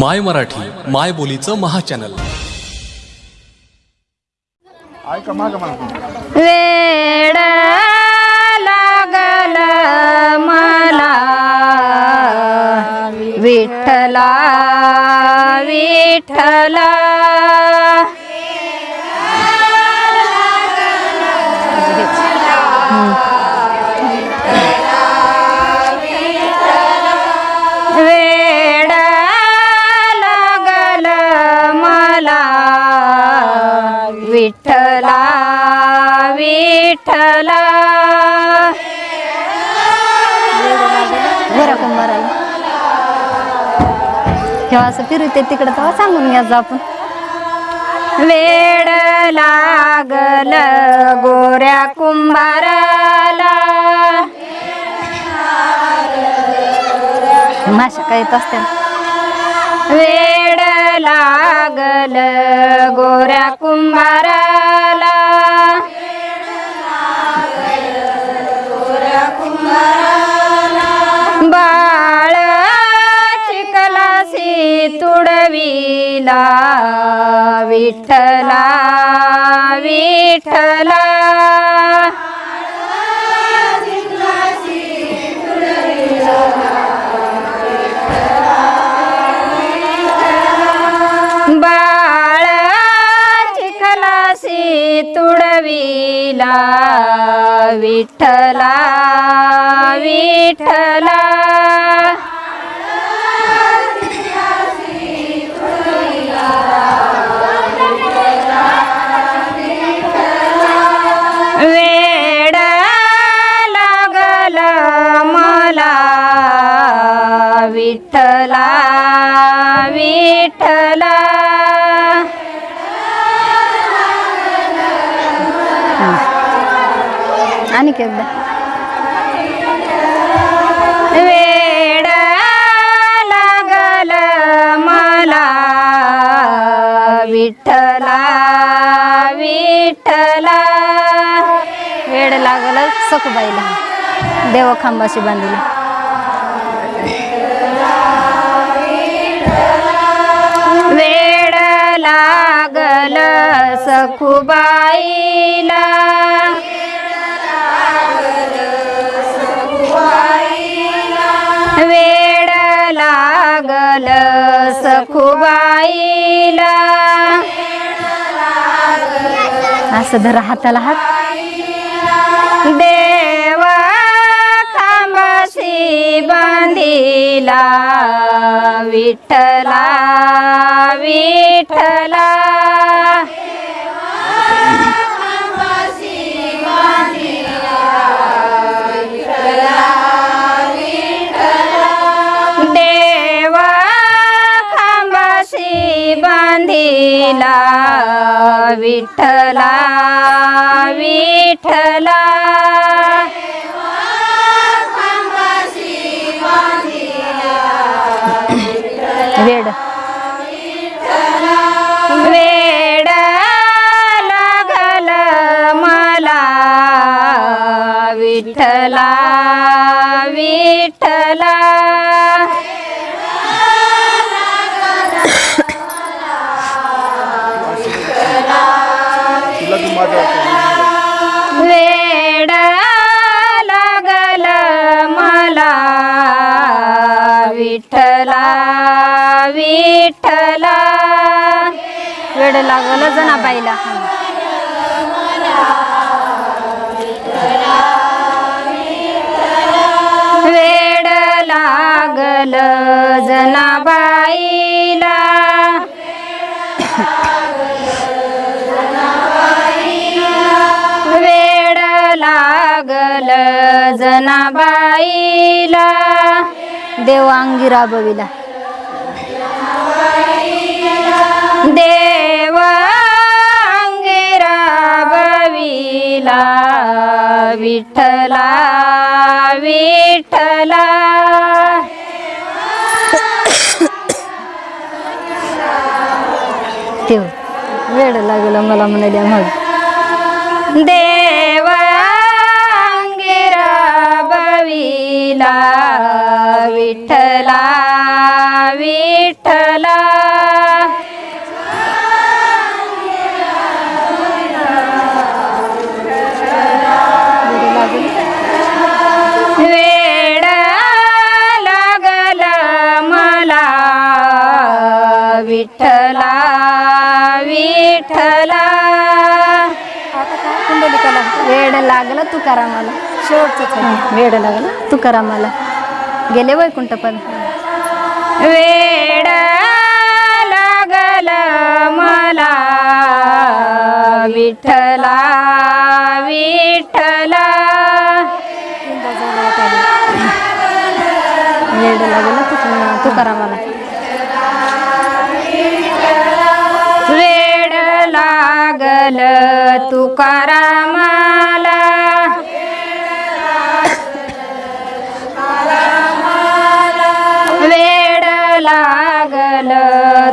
माय मराठी माय बोलीचं महाचॅनल. ऐका मागं मागं. वेड लागल मला. विठ्ठला विठ्ठला. वेड विठ्ठला विठ्ठला. बरं कुंभाराला असं फिरते तिकडं तेव्हा सांगून घ्यायचं आपण. वेड लागल गोऱ्या कुंभाराला. माशा काय येत असते वेड लागल गोऱ्या कुंभाराला. विला विठ्ठला विठ्ठला. तुडविला विठ्ठला विठ्ठला. विठ्ठला. आणि एकदा वेड लागल मला. विठ्ठला विठ्ठला. वेड लागल सखुबाईला. देव खांबाशी बांधली. सखुबाईला वेड लागल सखुबाईला. असं धरा हाताला हात. देवा खांबाशी बांधिला विठला विठला बांधिला विठला विठला. वेड. वेड लागल मला. विठला विठ्ठला विठ्ठला. वेड लागल जनाबाईला. वेड लागल जनाबाईला. वेड लागल जनाबाईला. देवांगी राबविला विठला विठला ठेव. वेड लागलं मला म्हणाल्या मग. देवांगिरा बविला विठला विठला विठ्ठला कुंडलिकाला? वेड लागलं तुकारामाला शेवटचं वेड लागलं तुकारामाला गेले वैकुंठपद वेड लागल मला. विठ्ठला विठ्ठला. वेड लागलं तुका तुकारामाला वेड लागल तुकारामाला. वेड लागल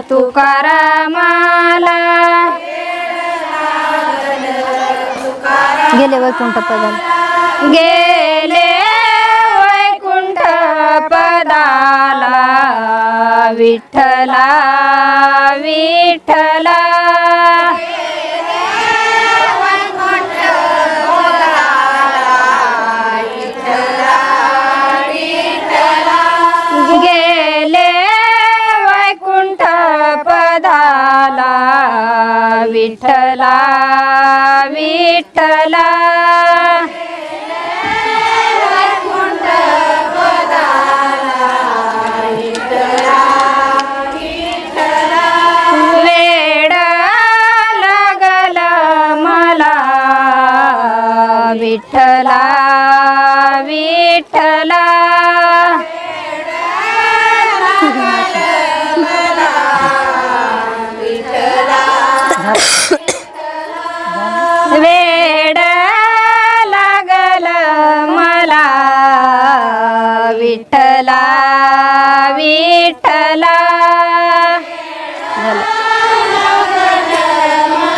तुकारामाला. गेले वैकुंठ पदाला गेले वैकुंठ पदाला विठ्ठला विठ्ठला. पदाला विठ्ठला विठ्ठला. वेड लागल मला विठ्ठला विठ्ठला.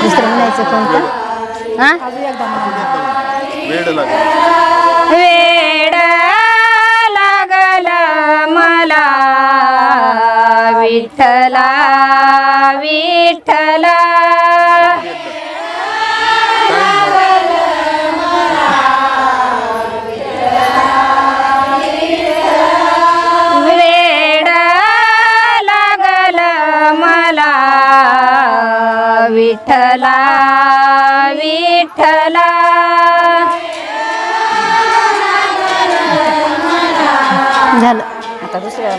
दुसरं म्हणायचं कोणतं? हा? वेड लागल मला. विठ्ठला विठ्ठला. विठला विठला झालं. आता दुसऱ्या